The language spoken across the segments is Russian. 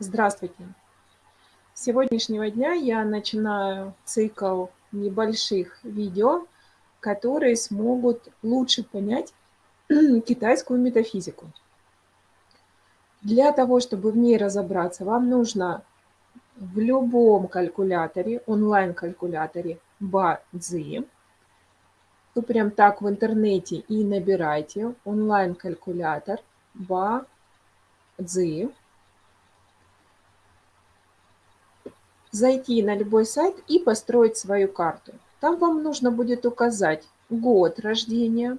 Здравствуйте! С сегодняшнего дня я начинаю цикл небольших видео, которые смогут лучше понять китайскую метафизику. Для того, чтобы в ней разобраться, вам нужно в любом калькуляторе, онлайн-калькуляторе Бадзи, вы прям так в интернете и набирайте онлайн-калькулятор Бадзи, зайти на любой сайт и построить свою карту. Там вам нужно будет указать год рождения,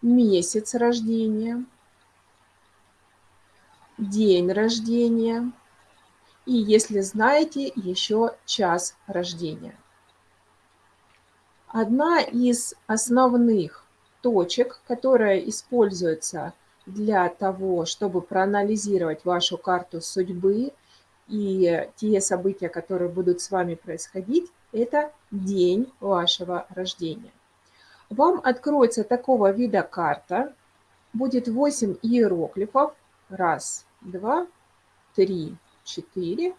месяц рождения, день рождения и, если знаете, еще час рождения. Одна из основных точек, которая используется для того, чтобы проанализировать вашу карту судьбы и те события, которые будут с вами происходить, это день вашего рождения. Вам откроется такого вида карта, будет 8 иероглифов. Раз, два, три, четыре,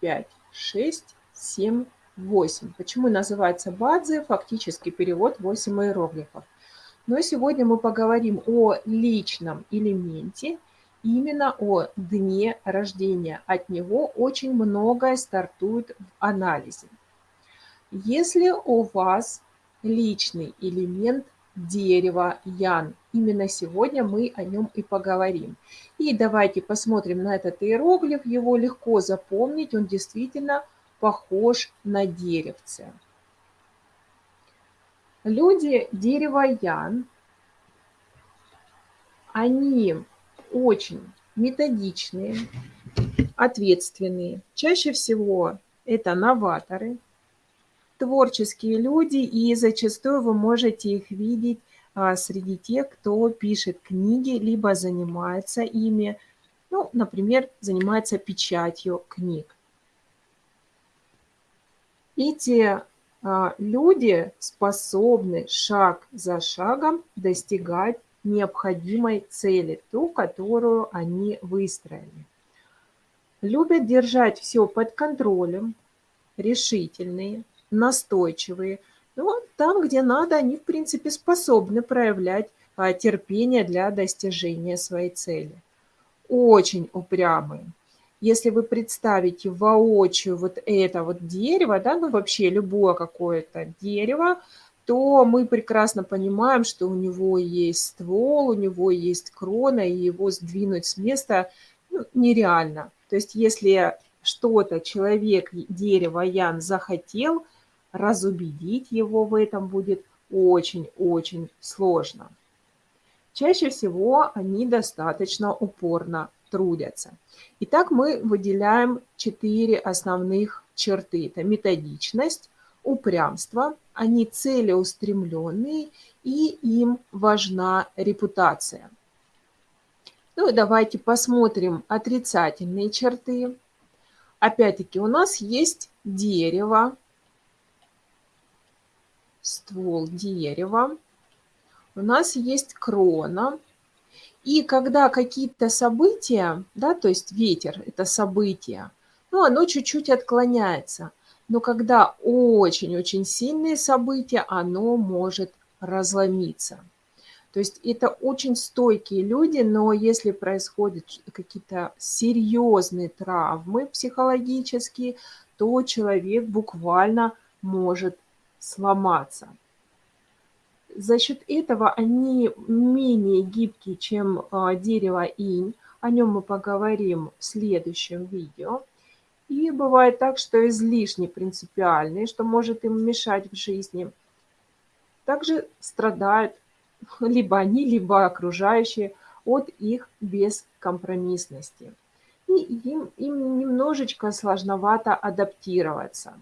пять, шесть, семь, восемь. Почему называется Бадзи? Фактически перевод 8 иероглифов. Но сегодня мы поговорим о личном элементе, именно о дне рождения. От него очень многое стартует в анализе. Если у вас личный элемент дерева Ян, именно сегодня мы о нем и поговорим. И давайте посмотрим на этот иероглиф, его легко запомнить, он действительно похож на деревце. Люди дерева Ян, они очень методичные, ответственные. Чаще всего это новаторы, творческие люди, и зачастую вы можете их видеть а, среди тех, кто пишет книги, либо занимается ими, ну, например, занимается печатью книг. Эти люди способны шаг за шагом достигать необходимой цели, ту, которую они выстроили. Любят держать все под контролем, решительные, настойчивые. Но там, где надо, они, в принципе, способны проявлять а, терпение для достижения своей цели. Очень упрямые. Если вы представите воочию вот это вот дерево, да, ну вообще любое какое-то дерево, то мы прекрасно понимаем, что у него есть ствол, у него есть крона, и его сдвинуть с места ну, нереально. То есть если что-то человек, дерево, Ян захотел, разубедить его в этом будет очень-очень сложно. Чаще всего они достаточно упорно трудятся. Итак, мы выделяем четыре основных черты. Это методичность, упрямство, они целеустремленные и им важна репутация. Ну и давайте посмотрим отрицательные черты. Опять-таки у нас есть дерево, ствол дерева, у нас есть крона. И когда какие-то события, да, то есть ветер – это событие, ну, оно чуть-чуть отклоняется – но когда очень-очень сильные события, оно может разломиться. То есть это очень стойкие люди, но если происходят какие-то серьезные травмы психологические, то человек буквально может сломаться. За счет этого они менее гибкие, чем а, дерево инь. О нем мы поговорим в следующем видео. И бывает так, что излишне принципиальные, что может им мешать в жизни. Также страдают либо они, либо окружающие от их бескомпромиссности. И им, им немножечко сложновато адаптироваться.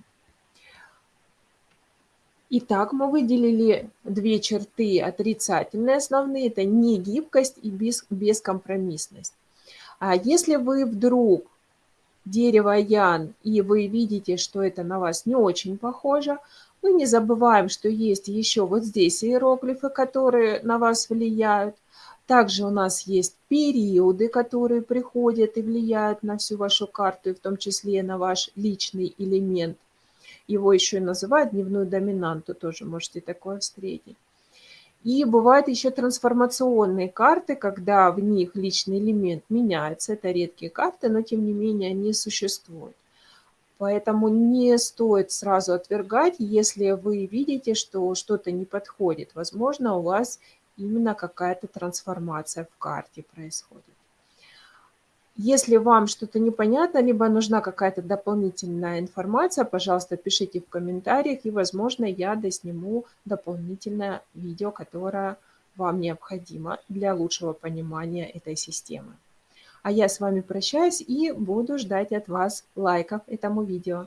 Итак, мы выделили две черты отрицательные основные. Это негибкость и бескомпромиссность. А если вы вдруг дерево ян, и вы видите, что это на вас не очень похоже, мы не забываем, что есть еще вот здесь иероглифы, которые на вас влияют. Также у нас есть периоды, которые приходят и влияют на всю вашу карту, и в том числе на ваш личный элемент. Его еще и называют дневную доминанту, тоже можете такое встретить. И бывают еще трансформационные карты, когда в них личный элемент меняется. Это редкие карты, но тем не менее они существуют. Поэтому не стоит сразу отвергать, если вы видите, что что-то не подходит. Возможно, у вас именно какая-то трансформация в карте происходит. Если вам что-то непонятно, либо нужна какая-то дополнительная информация, пожалуйста, пишите в комментариях, и, возможно, я досниму дополнительное видео, которое вам необходимо для лучшего понимания этой системы. А я с вами прощаюсь и буду ждать от вас лайков этому видео.